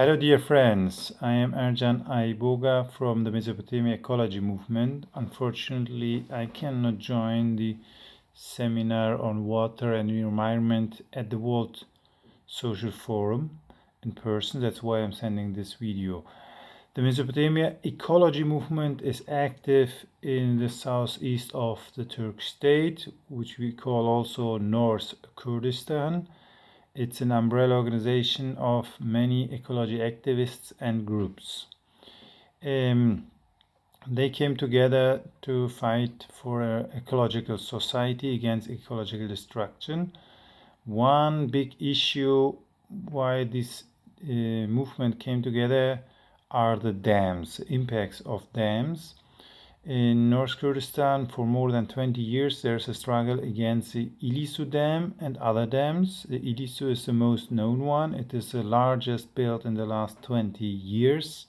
Hello dear friends, I am Ercan Ayboga from the Mesopotamia Ecology Movement. Unfortunately, I cannot join the seminar on water and environment at the World Social Forum in person. That's why I'm sending this video. The Mesopotamia Ecology Movement is active in the southeast of the Turkish state, which we call also North Kurdistan it's an umbrella organization of many ecology activists and groups. Um, they came together to fight for an ecological society against ecological destruction. One big issue why this uh, movement came together are the dams, impacts of dams. In North Kurdistan, for more than 20 years, there's a struggle against the Ilisu Dam and other dams. The Ilisu is the most known one. It is the largest built in the last 20 years.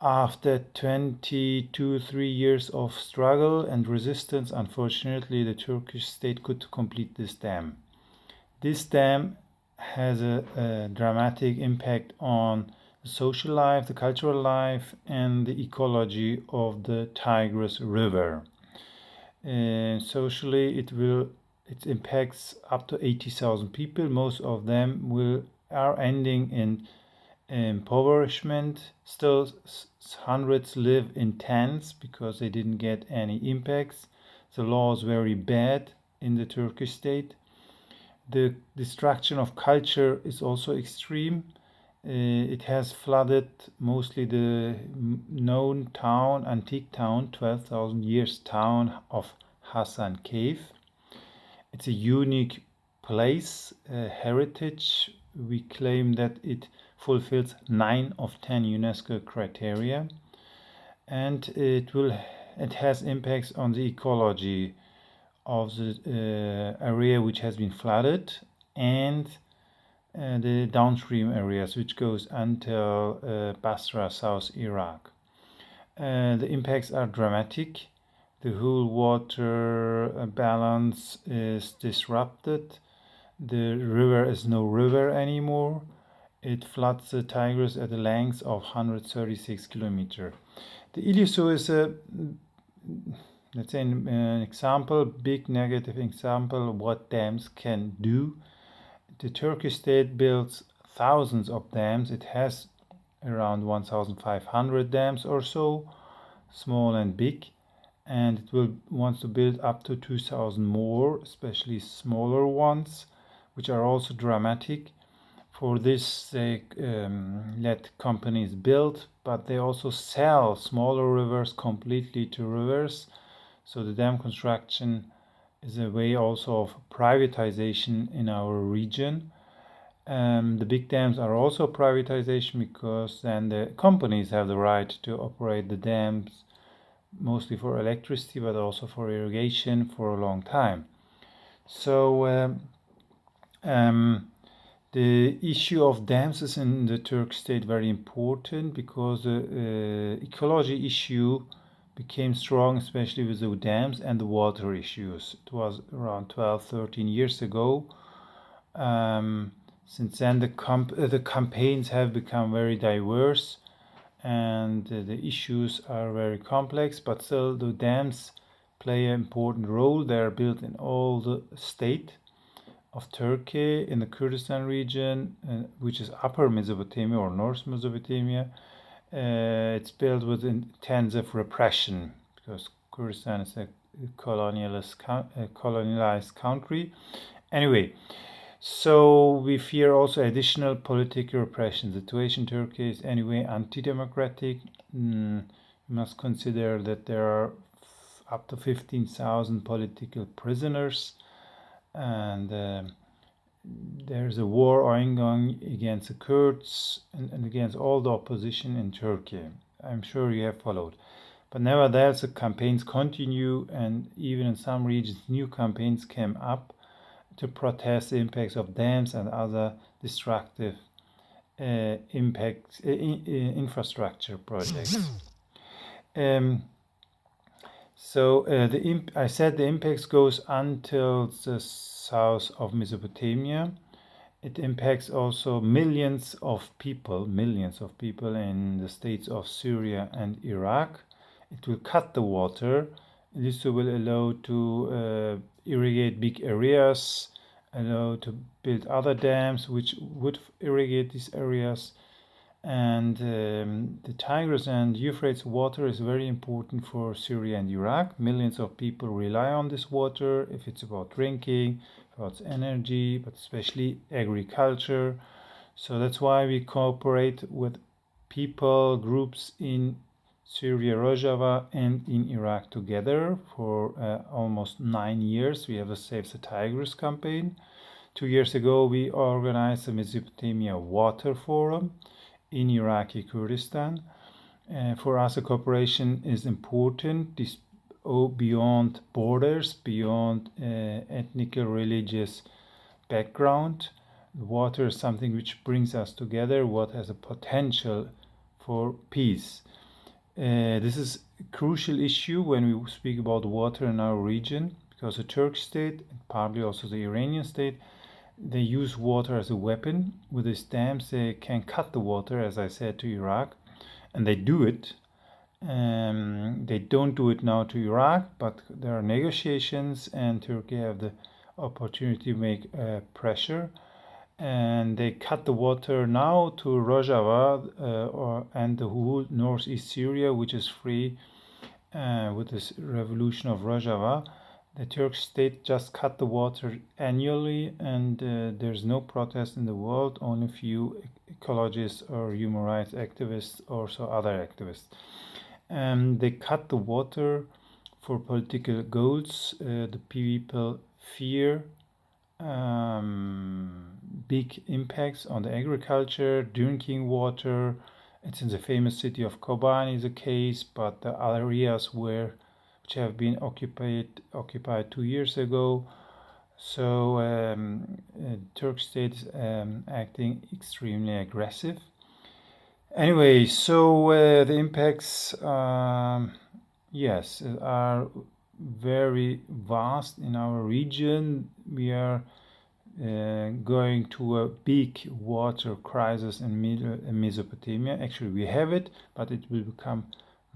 After 22 3 years of struggle and resistance, unfortunately, the Turkish state could complete this dam. This dam has a, a dramatic impact on the social life, the cultural life, and the ecology of the Tigris River. Uh, socially, it will it impacts up to 80,000 people. Most of them will are ending in impoverishment. Still, hundreds live in tents because they didn't get any impacts. The law is very bad in the Turkish state. The destruction of culture is also extreme. Uh, it has flooded mostly the known town, antique town, 12,000 years town of Hasankeyf. It's a unique place, uh, heritage. We claim that it fulfills 9 of 10 UNESCO criteria and it will it has impacts on the ecology of the uh, area which has been flooded and uh, the downstream areas which goes until uh, Basra, South Iraq. Uh, the impacts are dramatic. The whole water balance is disrupted. The river is no river anymore. It floods the Tigris at a length of 136 kilometers. The Ilisu is a let's say an, example, big negative example of what dams can do the Turkish state builds thousands of dams. It has around 1,500 dams or so, small and big, and it will wants to build up to 2,000 more, especially smaller ones, which are also dramatic. For this, they um, let companies build, but they also sell smaller rivers completely to rivers. So the dam construction is a way also of privatization in our region. Um, the big dams are also privatization because then the companies have the right to operate the dams mostly for electricity but also for irrigation for a long time. So um, um, the issue of dams is in the Turk state very important because the uh, ecology issue became strong, especially with the dams and the water issues. It was around 12, 13 years ago. Um, since then, the, uh, the campaigns have become very diverse and uh, the issues are very complex, but still, the dams play an important role. They are built in all the state of Turkey, in the Kurdistan region, uh, which is upper Mesopotamia or North Mesopotamia uh, it's built with intents of repression because Kurdistan is a colonialist, a colonialized country. Anyway, so we fear also additional political repression. The situation in Turkey is anyway anti-democratic. Mm, we must consider that there are up to 15,000 political prisoners and uh, there's a war ongoing against the Kurds and, and, against all the opposition in Turkey. I'm sure you have followed. But nevertheless, the campaigns continue, and even in some regions, new campaigns came up to protest the impacts of dams and other destructive uh, impacts, uh, uh, infrastructure projects. um, so uh, the I said the impacts goes until the south of Mesopotamia It impacts also millions of people, millions of people in the states of Syria and Iraq. It will cut the water. This will allow to uh, irrigate big areas, allow to build other dams which would irrigate these areas and um, the Tigris and Euphrates water is very important for Syria and Iraq. Millions of people rely on this water if it's about drinking, about energy, but especially agriculture. So that's why we cooperate with people, groups in Syria, Rojava, and in Iraq together for uh, almost nine years. We have a Save the Tigris campaign. Two years ago, we organized the Mesopotamia Water Forum in Iraqi Kurdistan. Uh, for us, a cooperation is important this, oh, beyond borders, beyond uh, ethnic or religious background. Water is something which brings us together, what has a potential for peace. Uh, this is a crucial issue when we speak about water in our region because the Turkish state, and partly also the Iranian state, they use water as a weapon. With the dams, they can cut the water, as I said to Iraq, and they do it. Um, they don't do it now to Iraq, but there are negotiations, and Turkey have the opportunity to make uh, pressure. And they cut the water now to Rojava uh, or, and the whole northeast Syria, which is free uh, with this revolution of Rojava the Turkish state just cut the water annually, and uh, there's no protest in the world. Only few ecologists or human rights activists, also other activists. Um, they cut the water for political goals. Uh, the people fear um, big impacts on the agriculture, drinking water. It's in the famous city of Kobani is the case, but the areas where which have been occupied occupied two years ago. So um, uh, Turk state is um, acting extremely aggressive. Anyway, so uh, the impacts, um, yes, are very vast in our region. We are uh, going to a big water crisis in Mesopotamia. Actually, we have it, but it will become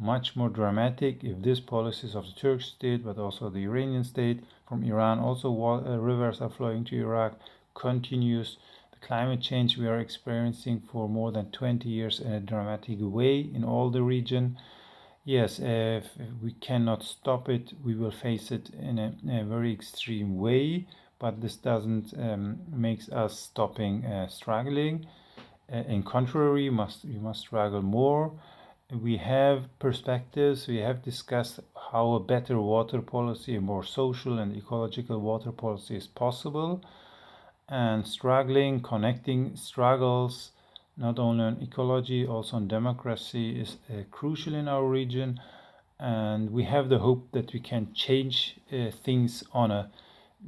much more dramatic if these policies of the Turkish state, but also the Iranian state, from Iran, also uh, rivers are flowing to Iraq, continues. The climate change we are experiencing for more than 20 years in a dramatic way in all the region. Yes, if we cannot stop it, we will face it in a, a very extreme way, but this doesn't um, makes us stopping uh, struggling. Uh, in contrary, must we must struggle more we have perspectives, we have discussed how a better water policy, a more social and ecological water policy is possible, and struggling, connecting struggles, not only on ecology, also on democracy, is uh, crucial in our region. And we have the hope that we can change uh, things on a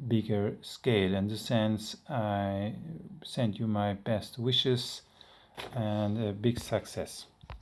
bigger scale. In this sense, I send you my best wishes and a big success.